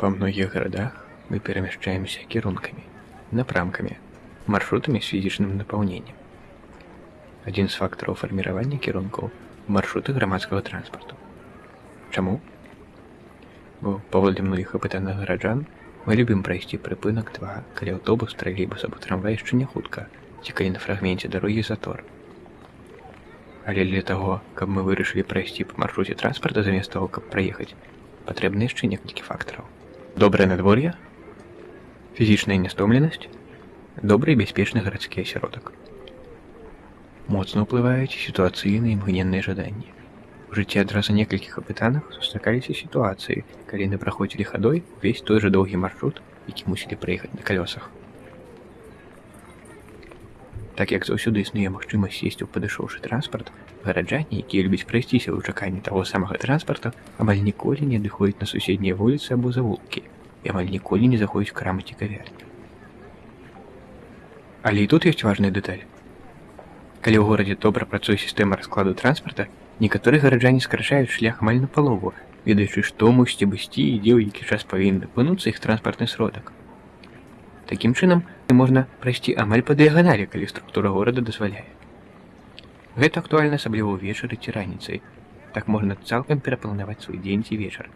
По многих городах мы перемещаемся кірунками, напрамками, маршрутами с фізічним наполнением. Один з фактараў фарміравання кірункаў маршруты грамадскага транспарту. Чаму? Бо паводле многіх апытаных гараджан мы любім прайсці прыпынак 2, калі аўтобус, тралейбус або трамвай яшчэ не хутка, ці калі на фрагменце дарогі затор. Але для таго, каб мы вырашылі прайсці па маршруце транспарта замест таго, каб праехаць, патрэбны яшчэ некалькі фактараў. Добрае надвор'е, фізічная нястомленасць, добры і бяспечны гарадскі асяродак. Моцна ўплываюць сітуацыйныя імгненныя жаданні. У жыцці адразу некалькіх апытаных сустракаліся сітуацыі, калі яны праходзілі хадой увесь той жа доўгі маршрут, які мусілі праехаць на калёсах. Так як заўсёды існуе магчымасць сесці ў падышоўшы транспарт, гараджане, якія любяць прайсціся ў чаканні таго самага транспарта, амаль ніколі не адыходзяць на суседнія вуліцы або завулкі і амаль ніколі не заходзяць у крамы ці кавярні. Але і тут ёсць важная дэталь. Калі ў горадзе добра працуе сістэма раскладу транспарта, некаторыя гараджане скарачаюць шлях амаль напалову, ведаючы, што мусіць абысці і дзе ў які час павінен апынуцца іх транспартны сродак. Такім чынам можна прайсці амаль па дыяганалі, калі структура горада дазваляе. Гэта актуальна асабліва ўвечары ці раніцай. Так можна цалкам перапланаваць свой дзень ці вечар,